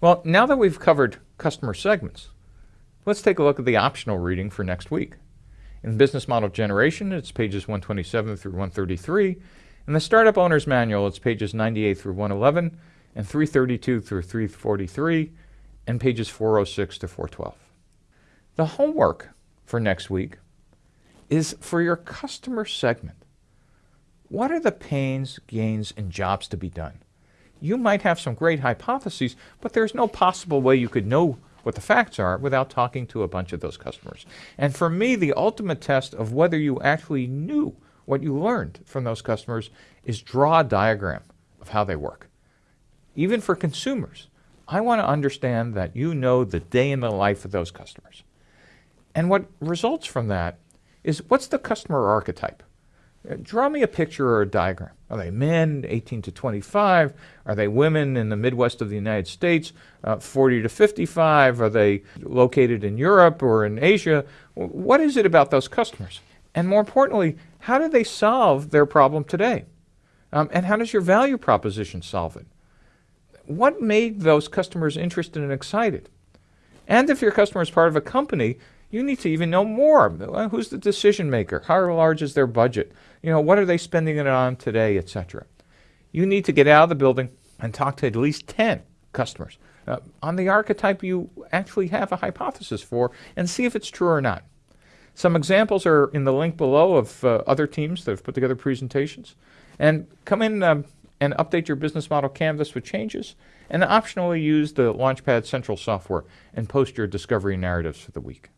Well, now that we've covered customer segments, let's take a look at the optional reading for next week. In business model generation, it's pages 127 through 133. In the startup owner's manual, it's pages 98 through 111 and 332 through 343 and pages 406 to 412. The homework for next week is for your customer segment. What are the pains, gains, and jobs to be done? You might have some great hypotheses, but there's no possible way you could know what the facts are without talking to a bunch of those customers. And for me, the ultimate test of whether you actually knew what you learned from those customers is draw a diagram of how they work. Even for consumers, I want to understand that you know the day in the life of those customers. And what results from that is what's the customer archetype? Draw me a picture or a diagram. Are they men, 18 to 25? Are they women in the Midwest of the United States, uh, 40 to 55? Are they located in Europe or in Asia? What is it about those customers? And more importantly, how do they solve their problem today? Um, and how does your value proposition solve it? What made those customers interested and excited? And if your customer is part of a company, you need to even know more. Who's the decision maker? How large is their budget? You know, what are they spending it on today, etc. You need to get out of the building and talk to at least 10 customers uh, on the archetype you actually have a hypothesis for and see if it's true or not. Some examples are in the link below of uh, other teams that have put together presentations. And come in um, and update your business model canvas with changes and optionally use the Launchpad Central software and post your discovery narratives for the week.